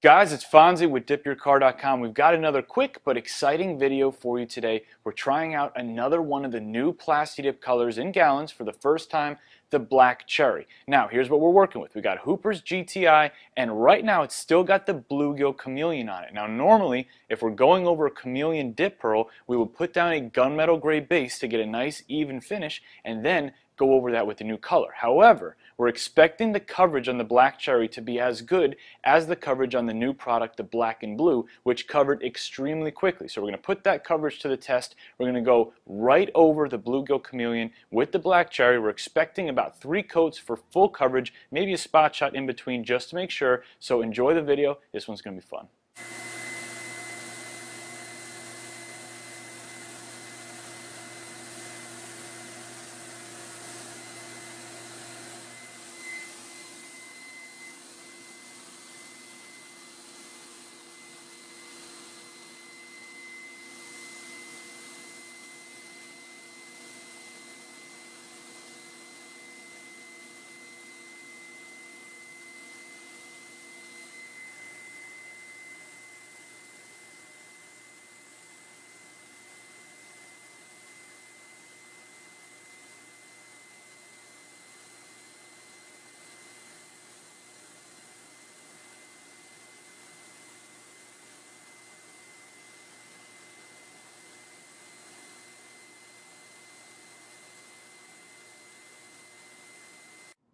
Guys, it's Fonzie with dipyourcar.com. We've got another quick but exciting video for you today. We're trying out another one of the new Plasti-Dip colors in gallons for the first time, the Black Cherry. Now, here's what we're working with. We got Hooper's GTI, and right now it's still got the Bluegill Chameleon on it. Now, normally, if we're going over a Chameleon dip pearl, we would put down a gunmetal gray base to get a nice even finish, and then go over that with the new color. However, we're expecting the coverage on the black cherry to be as good as the coverage on the new product, the black and blue, which covered extremely quickly. So we're going to put that coverage to the test. We're going to go right over the bluegill chameleon with the black cherry. We're expecting about three coats for full coverage, maybe a spot shot in between just to make sure. So enjoy the video. This one's going to be fun.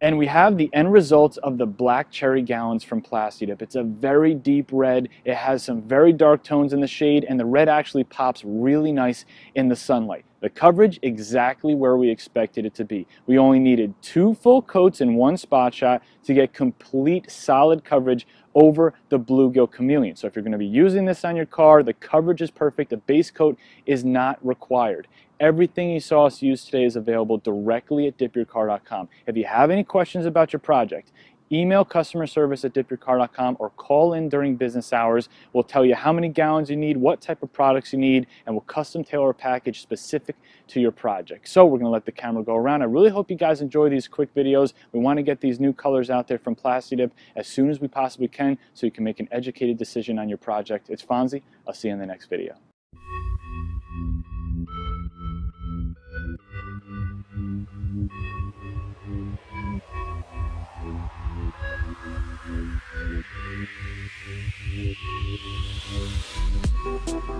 And we have the end result of the black cherry gallons from Plasti-Dip. It's a very deep red. It has some very dark tones in the shade and the red actually pops really nice in the sunlight. The coverage exactly where we expected it to be. We only needed two full coats in one spot shot to get complete solid coverage over the bluegill chameleon. So if you're going to be using this on your car, the coverage is perfect. The base coat is not required. Everything you saw us use today is available directly at dipyourcar.com. If you have any questions about your project, email customer service at dipyourcar.com or call in during business hours. We'll tell you how many gallons you need, what type of products you need, and we'll custom tailor a package specific to your project. So we're going to let the camera go around. I really hope you guys enjoy these quick videos. We want to get these new colors out there from Plasti-Dip as soon as we possibly can so you can make an educated decision on your project. It's Fonzie. I'll see you in the next video.